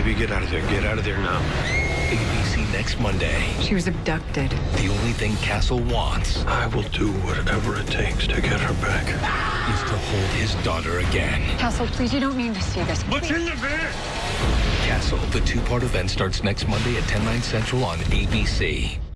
Baby, get out of there. Get out of there now. ABC next Monday. She was abducted. The only thing Castle wants I will do whatever it takes to get her back. is to hold his daughter again. Castle, please, you don't mean to see this. What's in the van? Castle, the two-part event starts next Monday at 10, 9 central on ABC.